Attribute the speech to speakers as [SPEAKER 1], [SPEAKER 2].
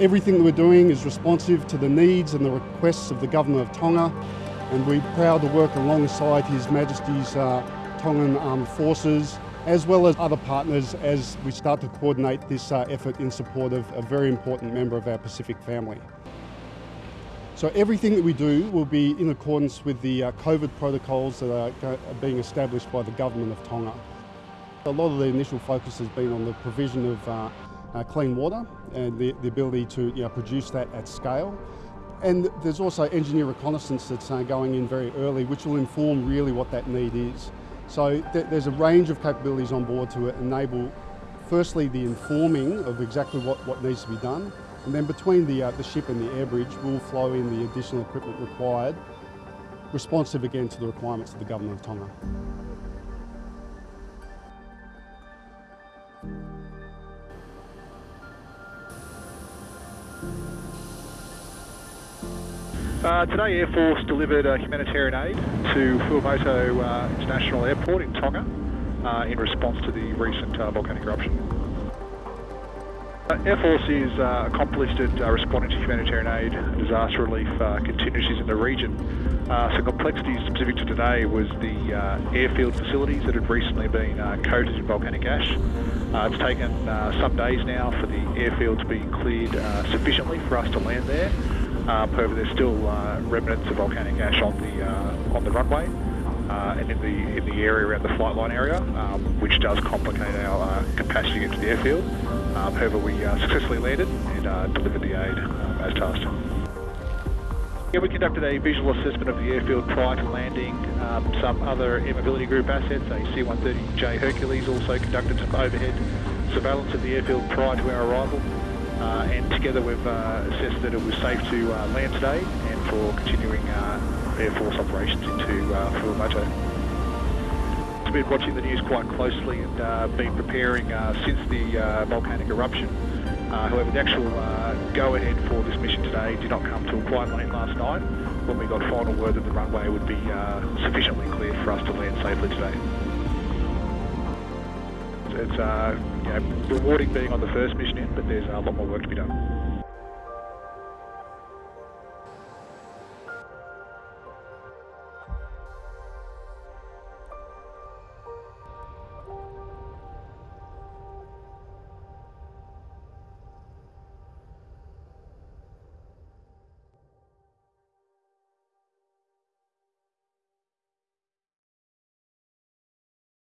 [SPEAKER 1] Everything that we're doing is responsive to the needs and the requests of the Government of Tonga and we're proud to work alongside His Majesty's uh, Tongan Armed Forces as well as other partners as we start to coordinate this uh, effort in support of a very important member of our Pacific family. So everything that we do will be in accordance with the uh, COVID protocols that are, are being established by the Government of Tonga. A lot of the initial focus has been on the provision of uh, clean water and the, the ability to you know, produce that at scale. And there's also engineer reconnaissance that's uh, going in very early, which will inform really what that need is. So th there's a range of capabilities on board to enable, firstly, the informing of exactly what, what needs to be done, and then between the, uh, the ship and the air bridge will flow in the additional equipment required, responsive again to the requirements of the Government of Tonga.
[SPEAKER 2] Uh, today Air Force delivered uh, humanitarian aid to Fua'amotu uh, International Airport in Tonga uh, in response to the recent uh, volcanic eruption. Uh, Air Force is accomplished at responding to humanitarian aid disaster relief contingencies in the region. some complexities specific to today was the airfield facilities that had recently been coated in volcanic ash. it's taken some days now for the airfield to be cleared sufficiently for us to land there. Um, however, there's still uh, remnants of volcanic ash on the uh, on the runway uh, and in the in the area around the flight line area, um, which does complicate our uh, capacity to the airfield. Um, however, we uh, successfully landed and uh, delivered the aid as tasked. Yeah, we conducted a visual assessment of the airfield prior to landing. Um, some other Air Mobility Group assets, a C-130J Hercules, also conducted some overhead surveillance of the airfield prior to our arrival. Uh, and together we've uh, assessed that it was safe to uh, land today and for continuing Air Force operations into. I've been watching the news quite closely and uh, been preparing uh, since the uh, volcanic eruption. However, the actual go-ahead for this mission today did not come till quite late last night when we got final word that the runway would be sufficiently clear for us to land safely today it's uh, you know, rewarding being on the first mission in, but there's a lot more work to be done.